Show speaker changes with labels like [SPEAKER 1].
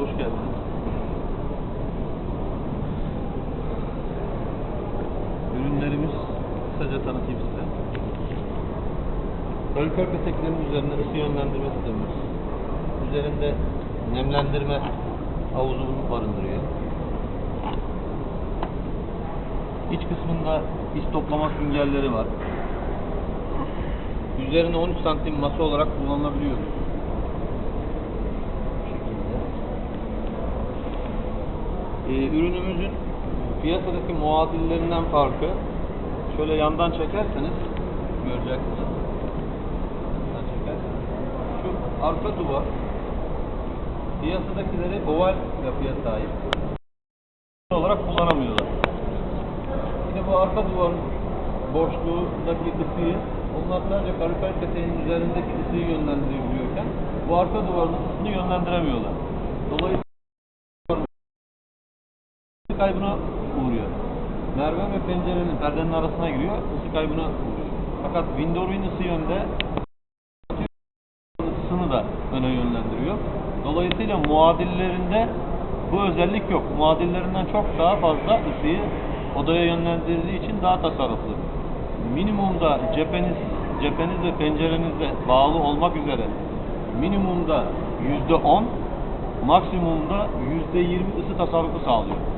[SPEAKER 1] hoş geldiniz. Ürünlerimiz kısaca tanıtayım size. Kalorifer peteklerinin üzerinde ısı yönlendirme sistemimiz. Üzerinde nemlendirme havuzu barındırıyor. İç kısmında iç toplama süngerleri var. Üzerine 13 santim masa olarak kullanılabiliyor. Bu şekilde. Ee, ürünümüzün piyasadaki muadillerinden farkı şöyle yandan çekerseniz göreceksiniz. Yandan çekerseniz. Şu arka duvar piyasadakileri oval yapıya sahip olarak kullanamıyorlar. Yine bu arka duvarın boşluğundaki ısıyı onlar sadece kalorifer peteğinin üzerindeki ısıyı yönlendirebiliyorken bu arka duvarın ısısını yönlendiremiyorlar. Dolayısıyla ısı kaybına uğruyor. Merve ve pencerenin perdenin arasına giriyor, ısı kaybına uğruyor. Fakat Windows'un ısı yönde ısısını da öne yönlendiriyor. Dolayısıyla muadillerinde bu özellik yok. Muadillerinden çok daha fazla ısıyı odaya yönlendirdiği için daha tasarruflu. Minimumda cepheniz, cepheniz ve pencerenizle bağlı olmak üzere minimumda yüzde on, maksimumda yüzde yirmi ısı tasarrufu sağlıyor.